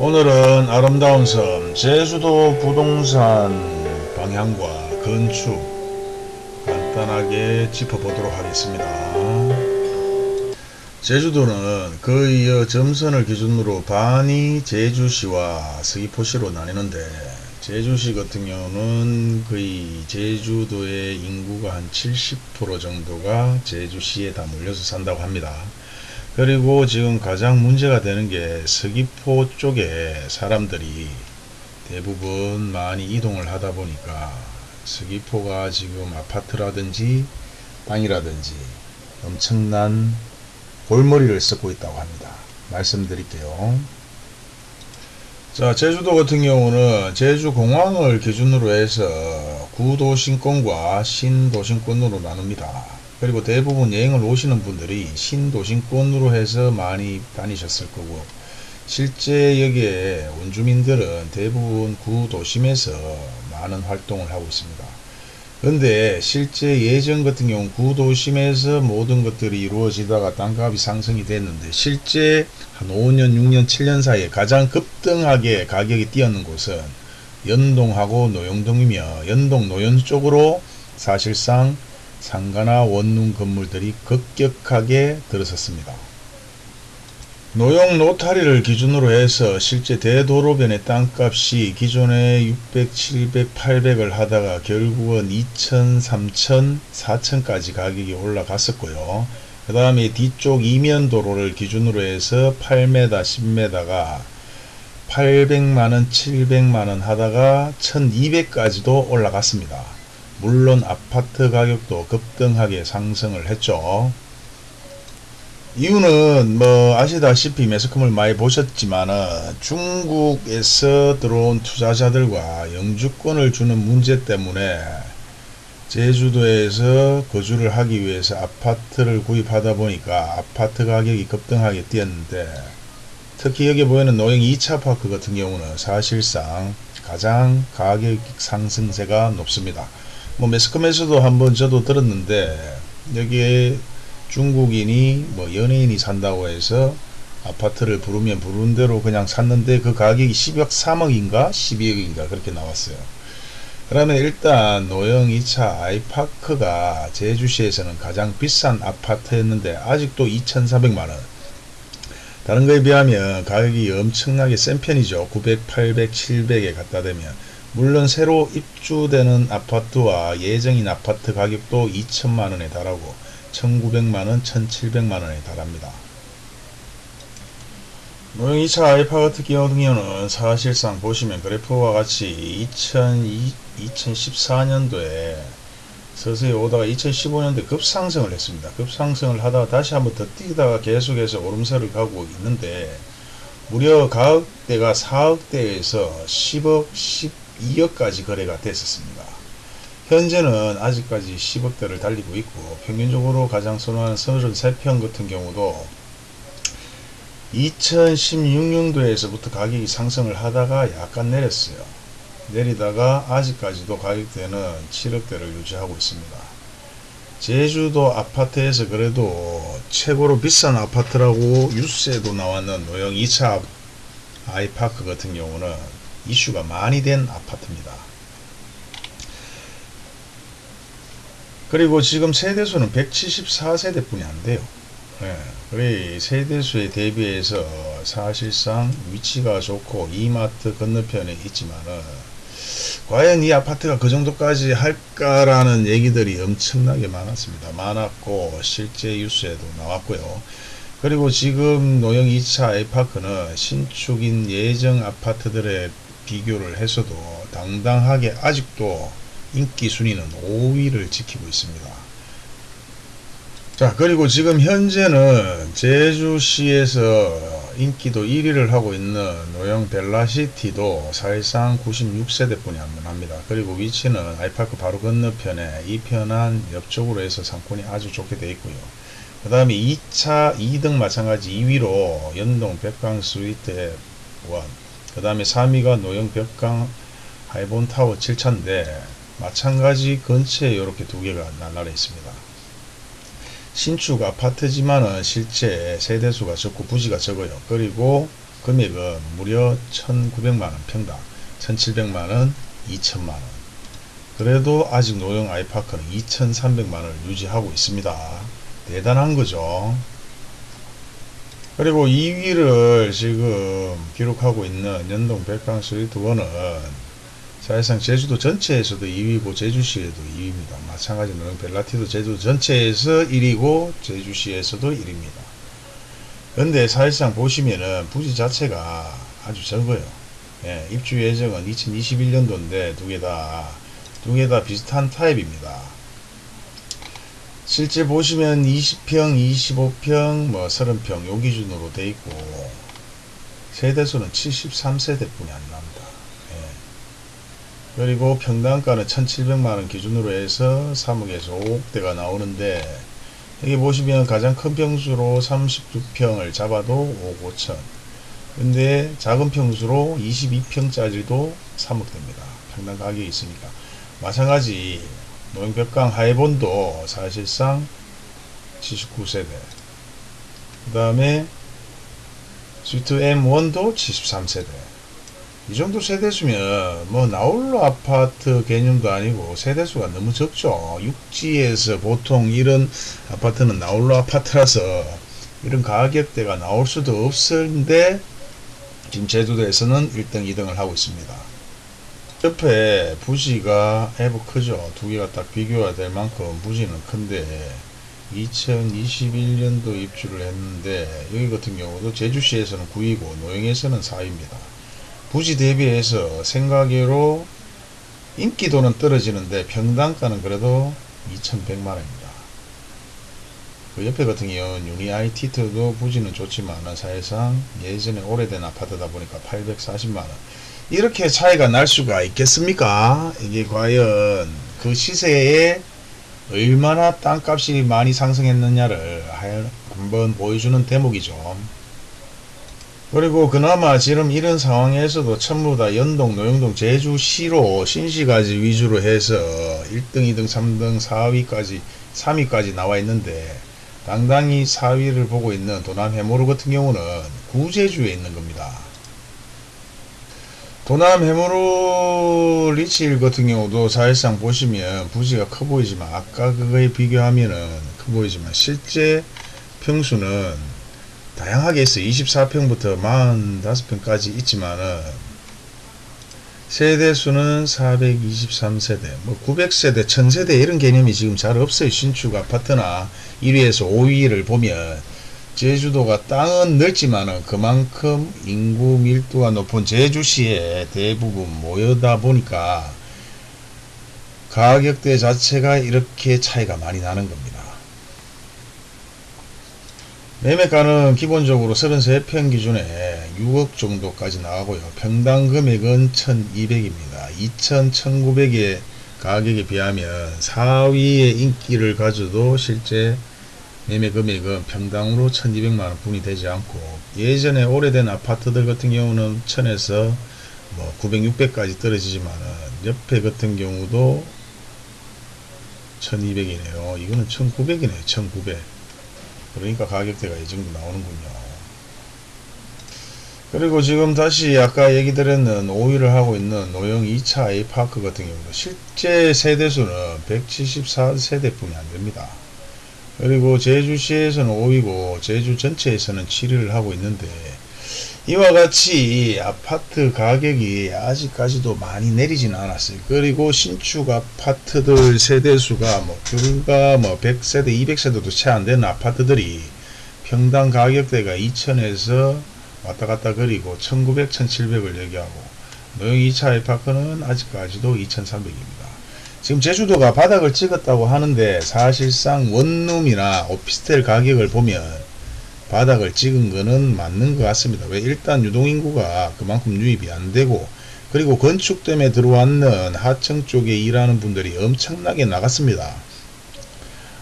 오늘은 아름다운 섬 제주도 부동산 방향과 건축 간단하게 짚어보도록 하겠습니다. 제주도는 거의 점선을 기준으로 반이 제주시와 서귀포시로 나뉘는데 제주시 같은 경우는 거의 제주도의 인구가 한 70% 정도가 제주시에 다 몰려서 산다고 합니다. 그리고 지금 가장 문제가 되는 게 서귀포 쪽에 사람들이 대부분 많이 이동을 하다 보니까 서귀포가 지금 아파트라든지 땅이라든지 엄청난 골머리를 썩고 있다고 합니다. 말씀드릴게요. 자, 제주도 같은 경우는 제주공항을 기준으로 해서 구도심권과 신도심권으로 나눕니다. 그리고 대부분 여행을 오시는 분들이 신도심권으로 해서 많이 다니셨을 거고 실제 여기에 원주민들은 대부분 구도심에서 많은 활동을 하고 있습니다. 근데 실제 예전 같은 경우 구도심에서 모든 것들이 이루어지다가 땅값이 상승이 됐는데 실제 한 5년 6년 7년 사이에 가장 급등하게 가격이 뛰었는 곳은 연동하고 노영동이며 연동 노현 쪽으로 사실상 상가나 원룸 건물들이 급격하게 들어섰습니다. 노용 노타리를 기준으로 해서 실제 대도로변의 땅값이 기존에 600, 700, 800을 하다가 결국은 2000, 3000, 4000까지 가격이 올라갔었고요. 그 다음에 뒤쪽 이면 도로를 기준으로 해서 8m, 10m가 800만원, 700만원 하다가 1200까지도 올라갔습니다. 물론 아파트 가격도 급등하게 상승을 했죠. 이유는 뭐 아시다시피 매스컴을 많이 보셨지만은 중국에서 들어온 투자자들과 영주권을 주는 문제 때문에 제주도에서 거주를 하기 위해서 아파트를 구입하다 보니까 아파트 가격이 급등하게 뛰었는데 특히 여기 보이는 노영 2차 파크 같은 경우는 사실상 가장 가격 상승세가 높습니다. 뭐 매스컴에서도 한번 저도 들었는데 여기에 중국인이 뭐 연예인이 산다고 해서 아파트를 부르면 부르는 대로 그냥 샀는데 그 가격이 10억 3억인가 12억인가 그렇게 나왔어요. 그러면 일단 노영 2차 아이파크가 제주시에서는 가장 비싼 아파트였는데 아직도 2,400만원 다른 거에 비하면 가격이 엄청나게 센 편이죠. 900, 800, 700에 갖다 대면 물론 새로 입주되는 아파트와 예정인 아파트 가격도 2천만원에 달하고 1900만원, 1700만원에 달합니다. 노영 2차 아이파 같은 경우는 사실상 보시면 그래프와 같이 2002, 2014년도에 서서히 오다가 2015년도에 급상승을 했습니다. 급상승을 하다가 다시 한번 더 뛰다가 계속해서 오름세를 가고 있는데 무려 가격대가 4억대에서 10억, 12억까지 거래가 됐었습니다. 현재는 아직까지 10억대를 달리고 있고 평균적으로 가장 선호하는 33평 같은 경우도 2016년도에서부터 가격이 상승을 하다가 약간 내렸어요. 내리다가 아직까지도 가격대는 7억대를 유지하고 있습니다. 제주도 아파트에서 그래도 최고로 비싼 아파트라고 뉴스에도 나왔는 노영 2차 아이파크 같은 경우는 이슈가 많이 된 아파트입니다. 그리고 지금 세대수는 174세대 뿐이 안 돼요. 예, 그래 세대수에 대비해서 사실상 위치가 좋고 이마트 건너편에 있지만은 과연 이 아파트가 그 정도까지 할까라는 얘기들이 엄청나게 많았습니다. 많았고 실제 뉴스에도 나왔고요. 그리고 지금 노영 2차 아이파크는 신축인 예정 아파트들의 비교를 해서도 당당하게 아직도 인기 순위는 5위를 지키고 있습니다. 자 그리고 지금 현재는 제주시에서 인기도 1위를 하고 있는 노영 벨라시티도 사실상 96세대 뿐이 안 합니다. 그리고 위치는 아이파크 바로 건너편에 이편한 옆쪽으로 해서 상권이 아주 좋게 되어 있고요. 그 다음에 2차 2등 마찬가지 2위로 연동 백강 스위트 1, 그 다음에 3위가 노영 벽강 하이본 타워 7차인데 마찬가지 근처에 이렇게 두 개가 날라라 있습니다. 신축 아파트지만은 실제 세대수가 적고 부지가 적어요. 그리고 금액은 무려 1900만원 평당 1700만원 2000만원 그래도 아직 노영 아이파크는 2300만원을 유지하고 있습니다 대단한 거죠 그리고 2위를 지금 기록하고 있는 연동 백강 스위트 1은 사실상 제주도 전체에서도 2위고 제주시에도 2위입니다. 마찬가지로 벨라티도 제주도 전체에서 1위고 제주시에서도 1위입니다. 근데 사실상 보시면은 부지 자체가 아주 적어요. 예, 입주 예정은 2021년도인데 두 개 다 두 개 다 비슷한 타입입니다. 실제 보시면 20평, 25평, 뭐 30평 요 기준으로 돼 있고 세대수는 73세대뿐이 안 납니다. 예. 그리고 평당가는 1700만원 기준으로 해서 3억에서 5억대가 나오는데 여기 보시면 가장 큰 평수로 39평을 잡아도 5억 5천 근데 작은 평수로 22평짜리도 3억대입니다. 평당 가격이 있으니까 마찬가지 노영벽강 하이본도 사실상 79세대. 그 다음에 스위트 M1도 73세대. 이 정도 세대수면 뭐 나홀로 아파트 개념도 아니고 세대수가 너무 적죠. 육지에서 보통 이런 아파트는 나홀로 아파트라서 이런 가격대가 나올 수도 없는데 지금 제주도에서는 1등 2등을 하고 있습니다 옆에 부지가 해부 크죠. 두 개가 딱 비교가 될 만큼 부지는 큰데 2021년도 입주를 했는데 여기 같은 경우도 제주시에서는 9위고 노영에서는 4위입니다. 부지 대비해서 생각외로 인기도는 떨어지는데 평당가는 그래도 2100만원입니다. 그 옆에 같은 경우는 유니 IT도 부지는 좋지만 사실상 예전에 오래된 아파트다 보니까 840만원 이렇게 차이가 날 수가 있겠습니까? 이게 과연 그 시세에 얼마나 땅값이 많이 상승했느냐를 한번 보여주는 대목이죠. 그리고 그나마 지금 이런 상황에서도 전부 다 연동, 노영동, 제주시로 신시가지 위주로 해서 1등, 2등, 3등, 4위까지, 3위까지 나와 있는데 당당히 4위를 보고 있는 도남 해모르 같은 경우는 구제주에 있는 겁니다. 도남 해무로 리치일 같은 경우도 사실상 보시면 부지가 커 보이지만 아까 그거에 비교하면은 커 보이지만 실제 평수는 다양하게 있어요. 24평부터 45평까지 있지만은 세대수는 423세대, 뭐 900세대, 1000세대 이런 개념이 지금 잘 없어요. 신축 아파트나 1위에서 5위를 보면 제주도가 땅은 넓지만은 그만큼 인구 밀도가 높은 제주시에 대부분 모여다 보니까 가격대 자체가 이렇게 차이가 많이 나는 겁니다. 매매가는 기본적으로 33평 기준에 6억 정도까지 나가고요. 평당 금액은 1200입니다. 2000, 1900의 가격에 비하면 4위의 인기를 가져도 실제 매매 금액은 평당으로 1200만원 분이 되지 않고 예전에 오래된 아파트들 같은 경우는 1000에서 뭐 900, 600까지 떨어지지만은 옆에 같은 경우도 1200이네요. 이거는 1900이네요. 1900. 그러니까 가격대가 이 정도 나오는군요. 그리고 지금 다시 아까 얘기 드렸는 5위를 하고 있는 노영 2차 A파크 같은 경우도 실제 세대수는 174세대뿐이 안됩니다. 그리고 제주시에서는 5위고 제주 전체에서는 7위를 하고 있는데 이와 같이 아파트 가격이 아직까지도 많이 내리지는 않았어요. 그리고 신축 아파트들 세대수가 뭐 불과 뭐 100세대, 200세대도 채 안 되는 아파트들이 평당 가격대가 2000에서 왔다 갔다 그리고 1900, 1700을 얘기하고 노영 2차 아파트는 아직까지도 2300입니다. 지금 제주도가 바닥을 찍었다고 하는데 사실상 원룸이나 오피스텔 가격을 보면 바닥을 찍은 거는 맞는 것 같습니다. 왜 일단 유동인구가 그만큼 유입이 안 되고 그리고 건축 때문에 들어왔는 하층 쪽에 일하는 분들이 엄청나게 나갔습니다.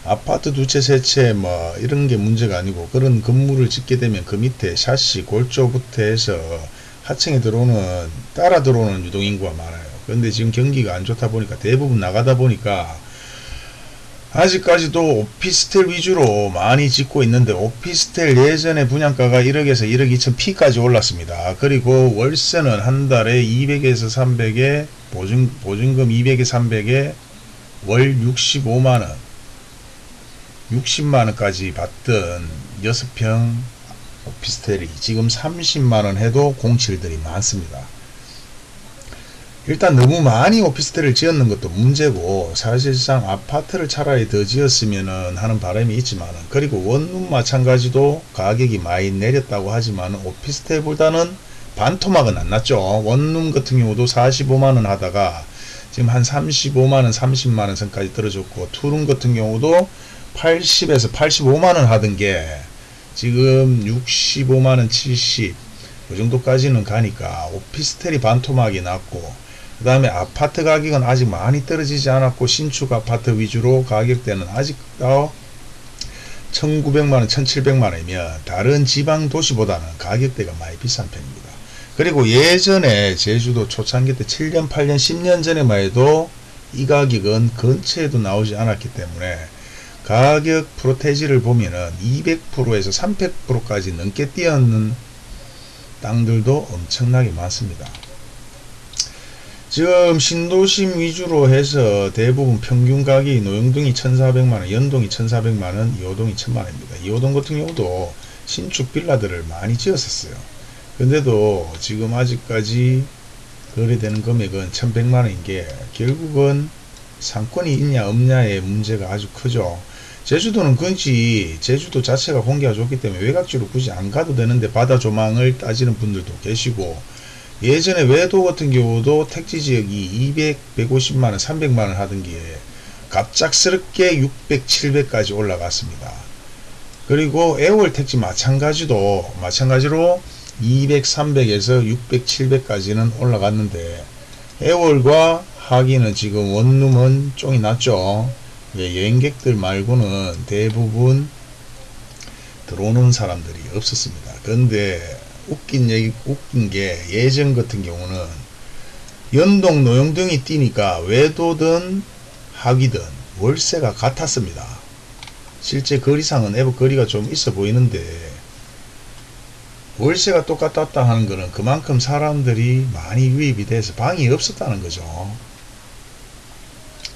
아파트 두 채, 세 채, 뭐, 이런 게 문제가 아니고, 그런 건물을 짓게 되면 그 밑에 샤시, 골조부터 해서 하층에 들어오는, 따라 들어오는 유동인구가 많아요. 그런데 지금 경기가 안 좋다 보니까 대부분 나가다 보니까 아직까지도 오피스텔 위주로 많이 짓고 있는데 오피스텔 예전에 분양가가 1억에서 1억 2천 피까지 올랐습니다. 그리고 월세는 한 달에 200에서 300에 보증, 보증금 200에 300에 월 65만원 60만원까지 받던 6평 오피스텔이 지금 30만원 해도 공실들이 많습니다. 일단 너무 많이 오피스텔을 지었는 것도 문제고 사실상 아파트를 차라리 더 지었으면 하는 바람이 있지만 그리고 원룸 마찬가지도 가격이 많이 내렸다고 하지만 오피스텔보다는 반토막은 안 났죠. 원룸 같은 경우도 45만원 하다가 지금 한 35만원 30만원 선까지 떨어졌고 투룸 같은 경우도 80에서 85만원 하던 게 지금 65만원 70 그 정도까지는 가니까 오피스텔이 반토막이 났고 그 다음에 아파트 가격은 아직 많이 떨어지지 않았고 신축 아파트 위주로 가격대는 아직도 1900만원 1700만원이면 다른 지방 도시보다는 가격대가 많이 비싼 편입니다 그리고 예전에 제주도 초창기 때 7년 8년 10년 전에만 해도 이 가격은 근처에도 나오지 않았기 때문에 가격 프로테지를 보면은 200%에서 300%까지 넘게 뛰었는 땅들도 엄청나게 많습니다. 지금 신도심 위주로 해서 대부분 평균 가격이 노영동이 1400만원, 연동이 1400만원, 이호동이 1000만원입니다. 이호동 같은 경우도 신축 빌라들을 많이 지었었어요. 근데도 지금 아직까지 거래되는 금액은 1100만원인 게 결국은 상권이 있냐 없냐의 문제가 아주 크죠. 제주도는 근지 제주도 자체가 공기가 좋기 때문에 외곽지로 굳이 안 가도 되는데 바다 조망을 따지는 분들도 계시고 예전에 외도 같은 경우도 택지 지역이 200, 150만원, 300만원 하던 게 갑작스럽게 600, 700까지 올라갔습니다. 그리고 애월 택지 마찬가지도 마찬가지로 200, 300에서 600, 700까지는 올라갔는데 애월과 하기는 지금 원룸은 쫑이 났죠. 예, 여행객들 말고는 대부분 들어오는 사람들이 없었습니다. 그런데 웃긴 얘기, 웃긴 게 예전 같은 경우는 연동 노용등이 뛰니까 외도든 하기든 월세가 같았습니다. 실제 거리상은 애버 거리가 좀 있어 보이는데 월세가 똑같았다 하는 것은 그만큼 사람들이 많이 유입이 돼서 방이 없었다는 거죠.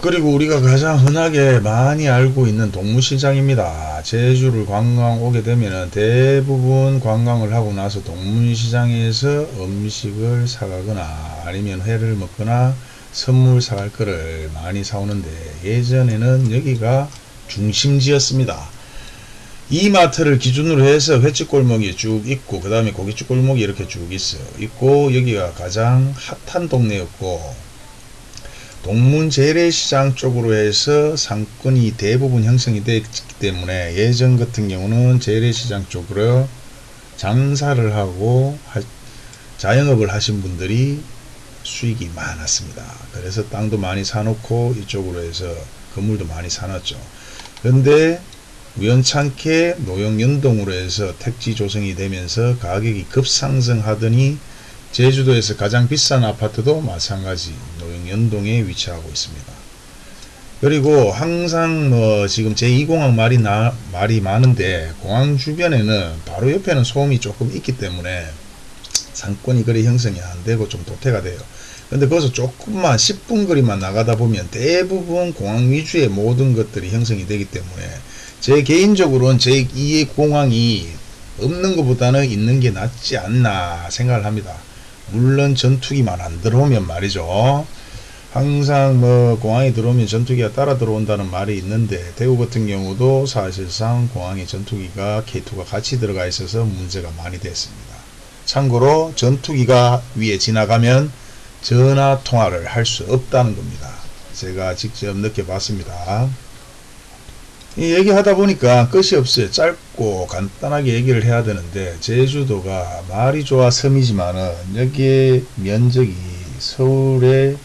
그리고 우리가 가장 흔하게 많이 알고 있는 동문시장입니다. 제주를 관광 오게 되면 대부분 관광을 하고 나서 동문시장에서 음식을 사가거나 아니면 회를 먹거나 선물 사갈 거를 많이 사오는데 예전에는 여기가 중심지였습니다. 이마트를 기준으로 해서 횟집 골목이 쭉 있고 그 다음에 고깃집 골목이 이렇게 쭉 있어요. 있고 여기가 가장 핫한 동네였고 동문 재래시장 쪽으로 해서 상권이 대부분 형성이 되기 때문에 예전 같은 경우는 재래시장 쪽으로 장사를 하고 자영업을 하신 분들이 수익이 많았습니다. 그래서 땅도 많이 사놓고 이쪽으로 해서 건물도 많이 사놨죠. 그런데 우연찮게 노영연동으로 해서 택지 조성이 되면서 가격이 급상승하더니 제주도에서 가장 비싼 아파트도 마찬가지 노영연동에 위치하고 있습니다. 그리고 항상 뭐 지금 제2공항 말이 나, 말이 많은데 공항 주변에는 바로 옆에는 소음이 조금 있기 때문에 상권이 그리 형성이 안 되고 좀 도태가 돼요. 근데 거기서 조금만 10분 거리만 나가다 보면 대부분 공항 위주의 모든 것들이 형성이 되기 때문에 제 개인적으로는 제2의 공항이 없는 것보다는 있는 게 낫지 않나 생각을 합니다. 물론 전투기만 안 들어오면 말이죠. 항상 뭐 공항에 들어오면 전투기가 따라 들어온다는 말이 있는데 대구 같은 경우도 사실상 공항에 전투기가 K2가 같이 들어가 있어서 문제가 많이 됐습니다. 참고로 전투기가 위에 지나가면 전화 통화를 할 수 없다는 겁니다. 제가 직접 느껴봤습니다. 이 얘기하다 보니까 끝이 없어요. 짧 고 간단하게 얘기를 해야 되는데 제주도가 말이 좋아 섬이지만은 여기에 면적이 서울의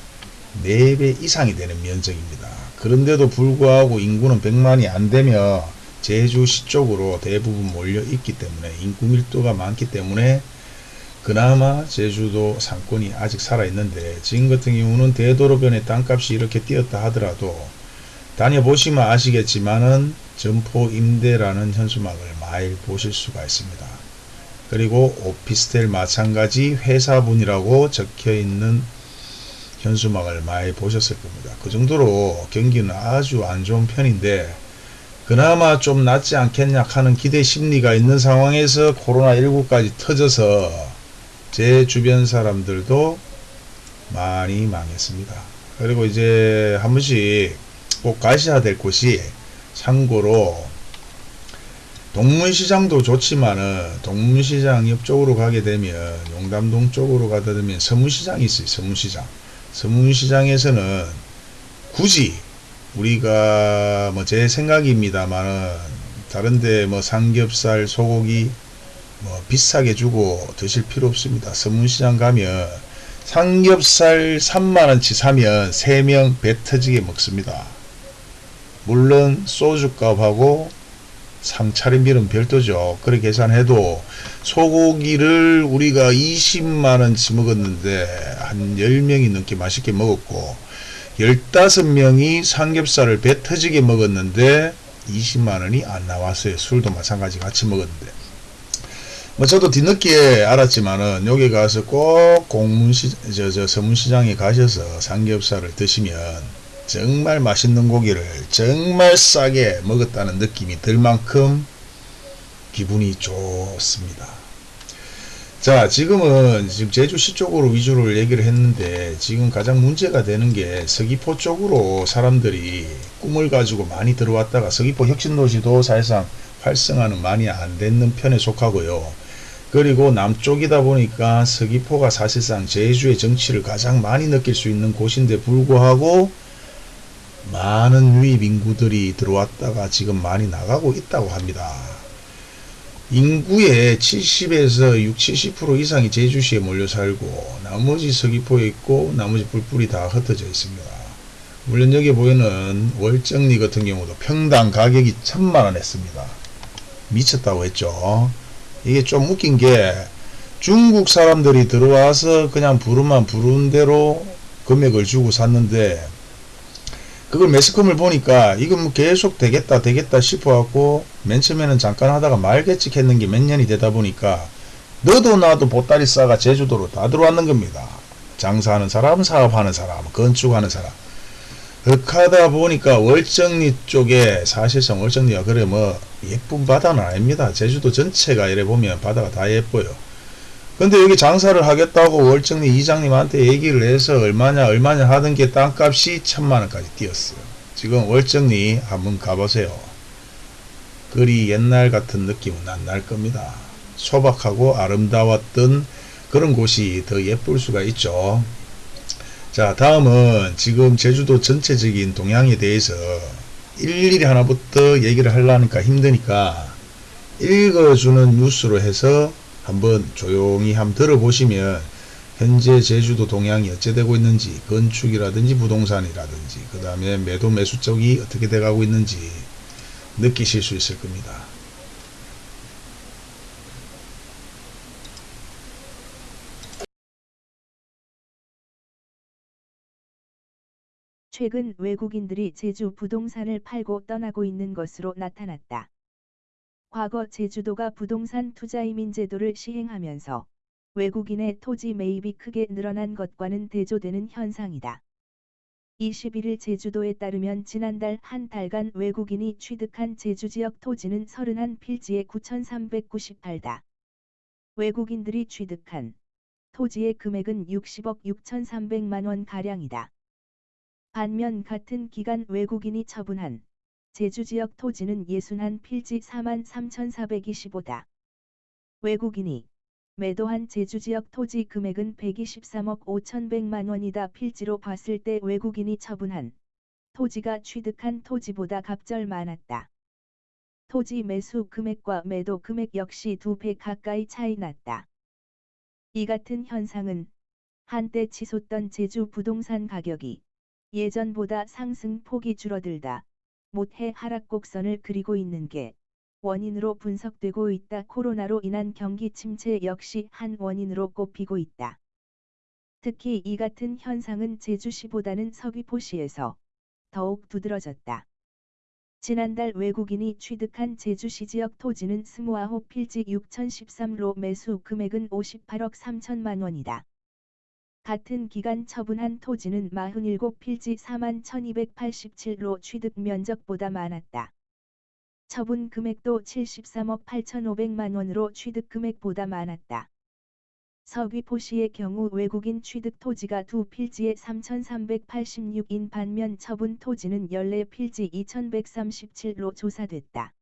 4배 이상이 되는 면적입니다. 그런데도 불구하고 인구는 100만이 안 되며 제주시 쪽으로 대부분 몰려 있기 때문에 인구 밀도가 많기 때문에 그나마 제주도 상권이 아직 살아 있는데 지금 같은 경우는 대도로변의 땅값이 이렇게 뛰었다 하더라도 다녀보시면 아시겠지만은 점포 임대라는 현수막을 많이 보실 수가 있습니다. 그리고 오피스텔 마찬가지 회사분이라고 적혀 있는 현수막을 많이 보셨을 겁니다. 그 정도로 경기는 아주 안 좋은 편인데 그나마 좀 낫지 않겠냐 하는 기대 심리가 있는 상황에서 코로나19까지 터져서 제 주변 사람들도 많이 망했습니다. 그리고 이제 한 번씩 꼭 가셔야 될 곳이 참고로 동문시장도 좋지만은 동문시장 옆쪽으로 가게 되면 용담동 쪽으로 가다 보면 서문시장이 있어요. 서문시장. 서문시장에서는 굳이 우리가 뭐 제 생각입니다만은 다른데 뭐 삼겹살, 소고기 뭐 비싸게 주고 드실 필요 없습니다. 서문시장 가면 삼겹살 3만원치 사면 3명 배 터지게 먹습니다. 물론 소주값하고 상차림비는 별도죠. 그렇게 계산해도 소고기를 우리가 20만원치 먹었는데 한 10명이 넘게 맛있게 먹었고 15명이 삼겹살을 배 터지게 먹었는데 20만원이 안 나왔어요. 술도 마찬가지 같이 먹었는데 뭐 저도 뒤늦게 알았지만은 여기 가서 꼭 공문시 저, 저 서문시장에 가셔서 삼겹살을 드시면 정말 맛있는 고기를 정말 싸게 먹었다는 느낌이 들 만큼 기분이 좋습니다. 자 지금은 지금 제주시 쪽으로 위주로 얘기를 했는데 지금 가장 문제가 되는 게 서귀포 쪽으로 사람들이 꿈을 가지고 많이 들어왔다가 서귀포 혁신도시도 사실상 활성화는 많이 안 됐는 편에 속하고요. 그리고 남쪽이다 보니까 서귀포가 사실상 제주의 정치를 가장 많이 느낄 수 있는 곳인데 불구하고 많은 유입 인구들이 들어왔다가 지금 많이 나가고 있다고 합니다. 인구의 70에서 60, 70% 이상이 제주시에 몰려 살고 나머지 서귀포에 있고 나머지 뿔뿔이 다 흩어져 있습니다. 물론 여기 보이는 월정리 같은 경우도 평당 가격이 천만원 했습니다. 미쳤다고 했죠. 이게 좀 웃긴 게 중국 사람들이 들어와서 그냥 부르면 부른 대로 금액을 주고 샀는데 그걸 매스컴을 보니까 이건 뭐 계속 되겠다 되겠다 싶어 갖고 맨 처음에는 잠깐 하다가 말겠지 했는 게 몇 년이 되다 보니까 너도 나도 보따리 싸가 제주도로 다 들어왔는 겁니다. 장사하는 사람, 사업하는 사람, 건축하는 사람. 그렇게 보니까 월정리 쪽에 사실상 월정리가 그래 뭐 예쁜 바다는 아닙니다. 제주도 전체가 이래 보면 바다가 다 예뻐요. 근데 여기 장사를 하겠다고 월정리 이장님한테 얘기를 해서 얼마냐 얼마냐 하던 게 땅값이 천만원까지 뛰었어요. 지금 월정리 한번 가보세요. 그리 옛날 같은 느낌은 안 날 겁니다. 소박하고 아름다웠던 그런 곳이 더 예쁠 수가 있죠. 자 다음은 지금 제주도 전체적인 동향에 대해서 일일이 하나부터 얘기를 하려니까 힘드니까 읽어주는 뉴스로 해서 한번 조용히 한번 들어보시면 현재 제주도 동향이 어찌 되고 있는지 건축이라든지 부동산이라든지 그 다음에 매도 매수 쪽이 어떻게 돼가고 있는지 느끼실 수 있을 겁니다. 최근 외국인들이 제주 부동산을 팔고 떠나고 있는 것으로 나타났다. 과거 제주도가 부동산 투자 이민 제도를 시행하면서 외국인의 토지 매입이 크게 늘어난 것과는 대조되는 현상이다. 21일 제주도에 따르면 지난달 한 달간 외국인이 취득한 제주 지역 토지는 31필지에 9,398다. 외국인들이 취득한 토지의 금액은 60억 6,300만 원 가량이다. 반면 같은 기간 외국인이 처분한 제주 지역 토지는 61필지 43,425다. 외국인이 매도한 제주 지역 토지 금액은 123억 5,100만 원이다. 필지로 봤을 때 외국인이 처분한 토지가 취득한 토지보다 갑절 많았다. 토지 매수 금액과 매도 금액 역시 두 배 가까이 차이 났다. 이 같은 현상은 한때 치솟던 제주 부동산 가격이 예전보다 상승폭이 줄어들다 못해 하락 곡선을 그리고 있는 게 원인으로 분석되고 있다. 코로나로 인한 경기 침체 역시 한 원인으로 꼽히고 있다. 특히 이 같은 현상은 제주시보다는 서귀포시에서 더욱 두드러졌다. 지난달 외국인이 취득한 제주시 지역 토지는 스모아호 필지 6013로 매수 금액은 58억 3천만 원이다. 같은 기간 처분한 토지는 47필지 4만 1287로 취득 면적보다 많았다. 처분 금액도 73억 8,500만 원으로 취득 금액보다 많았다. 서귀포시의 경우 외국인 취득 토지가 두 필지에 3,386인 반면 처분 토지는 14필지 2,137로 조사됐다.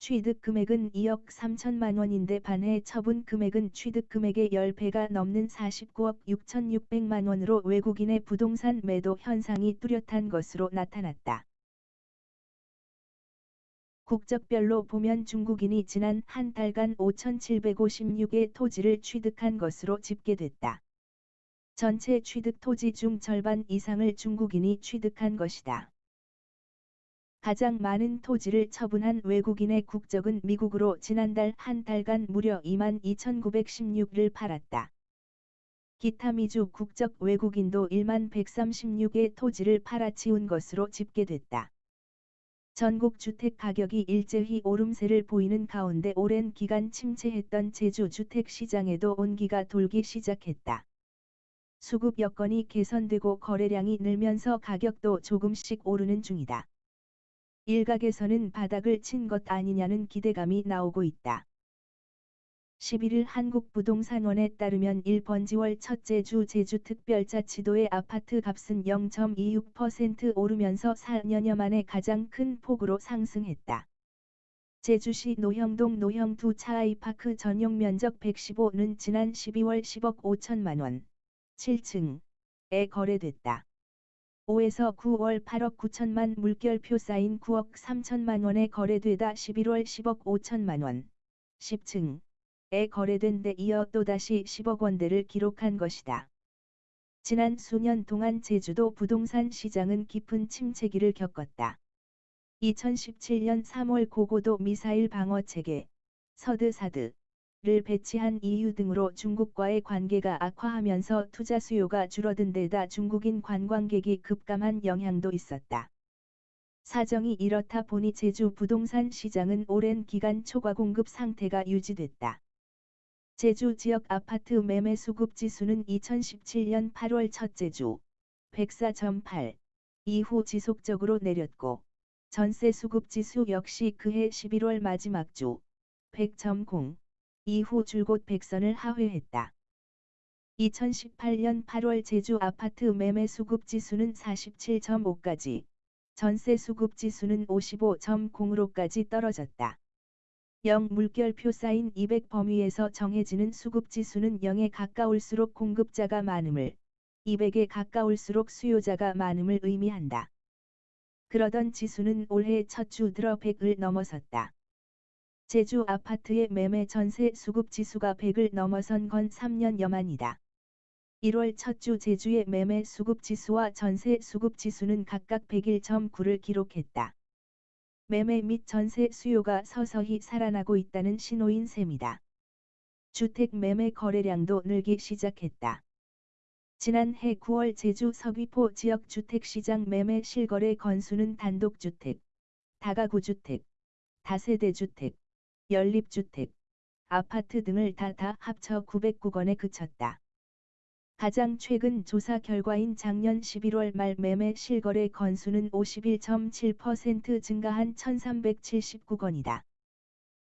취득 금액은 2억 3천만 원인데 반해 처분 금액은 취득 금액의 10배가 넘는 49억 6,600만 원으로 외국인의 부동산 매도 현상이 뚜렷한 것으로 나타났다. 국적별로 보면 중국인이 지난 한 달간 5,756의 토지를 취득한 것으로 집계됐다. 전체 취득 토지 중 절반 이상을 중국인이 취득한 것이다. 가장 많은 토지를 처분한 외국인의 국적은 미국으로 지난달 한 달간 무려 22,916을 팔았다. 기타 미주 국적 외국인도 1만 136의 토지를 팔아치운 것으로 집계됐다. 전국 주택 가격이 일제히 오름세를 보이는 가운데 오랜 기간 침체했던 제주 주택 시장에도 온기가 돌기 시작했다. 수급 여건이 개선되고 거래량이 늘면서 가격도 조금씩 오르는 중이다. 일각에서는 바닥을 친 것 아니냐는 기대감이 나오고 있다. 11일 한국부동산원에 따르면 1번지월 첫째 주 제주특별자치도의 아파트 값은 0.26% 오르면서 4년여 만에 가장 큰 폭으로 상승했다. 제주시 노형동 노형 두 차아이파크 전용 면적 115는 지난 12월 10억 5천만 원, 7층에 거래됐다. 5에서 9월 8억 9천만 물결표 쌓인 9억 3천만 원에 거래되다 11월 10억 5천만 원, 10층에 거래된 데 이어 또다시 10억 원대를 기록한 것이다. 지난 수년 동안 제주도 부동산 시장은 깊은 침체기를 겪었다. 2017년 3월 고고도 미사일 방어 체계, 서드 사드, 를 배치한 이유 등으로 중국과의 관계가 악화하면서 투자 수요가 줄어든 데다 중국인 관광객이 급감한 영향도 있었다. 사정이 이렇다 보니 제주 부동산 시장은 오랜 기간 초과 공급 상태가 유지됐다. 제주 지역 아파트 매매 수급 지수는 2017년 8월 첫째 주 104.8 이후 지속적으로 내렸고 전세 수급 지수 역시 그해 11월 마지막 주 100.0 이후 줄곧 백선을 하회했다. 2018년 8월 제주 아파트 매매 수급 지수는 47.5까지, 전세 수급 지수는 55.0으로까지 떨어졌다. 0 물결표 쌓인 200 범위에서 정해지는 수급 지수는 0에 가까울수록 공급자가 많음을, 200에 가까울수록 수요자가 많음을 의미한다. 그러던 지수는 올해 첫 주 들어 100을 넘어섰다. 제주 아파트의 매매 전세 수급 지수가 100을 넘어선 건 3년 여 만이다. 1월 첫 주 제주의 매매 수급 지수와 전세 수급 지수는 각각 101.9를 기록했다. 매매 및 전세 수요가 서서히 살아나고 있다는 신호인 셈이다. 주택 매매 거래량도 늘기 시작했다. 지난해 9월 제주 서귀포 지역 주택시장 매매 실거래 건수는 단독주택, 다가구주택, 다세대주택, 연립주택, 아파트 등을 다다 합쳐 909건에 그쳤다. 가장 최근 조사 결과인 작년 11월 말 매매 실거래 건수는 51.7% 증가한 1379건이다.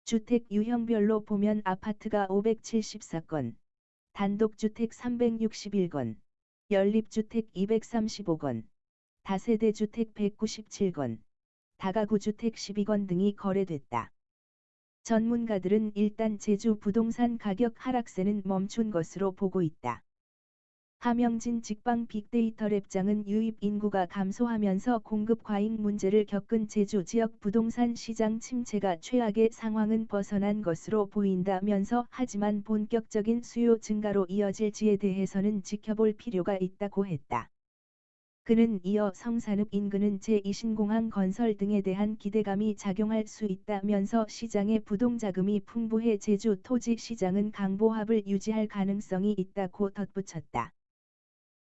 주택 유형별로 보면 아파트가 574건, 단독주택 361건, 연립주택 235건, 다세대주택 197건, 다가구주택 12건 등이 거래됐다. 전문가들은 일단 제주 부동산 가격 하락세는 멈춘 것으로 보고 있다. 하명진 직방 빅데이터 랩장은 유입 인구가 감소하면서 공급 과잉 문제를 겪은 제주 지역 부동산 시장 침체가 최악의 상황은 벗어난 것으로 보인다면서 하지만 본격적인 수요 증가로 이어질지에 대해서는 지켜볼 필요가 있다고 했다. 그는 이어 성산읍 인근은 제2신공항 건설 등에 대한 기대감이 작용할 수 있다면서 시장의 부동자금이 풍부해 제주 토지 시장은 강보합을 유지할 가능성이 있다고 덧붙였다.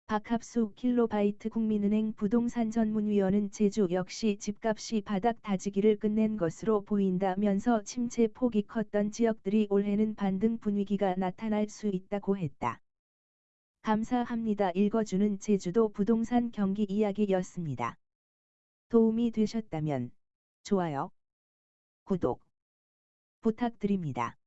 박합수 킬로바이트 국민은행 부동산 전문위원은 제주 역시 집값이 바닥 다지기를 끝낸 것으로 보인다면서 침체 폭이 컸던 지역들이 올해는 반등 분위기가 나타날 수 있다고 했다. 감사합니다. 읽어주는 제주도 부동산 경기 이야기였습니다. 도움이 되셨다면 좋아요, 구독 부탁드립니다.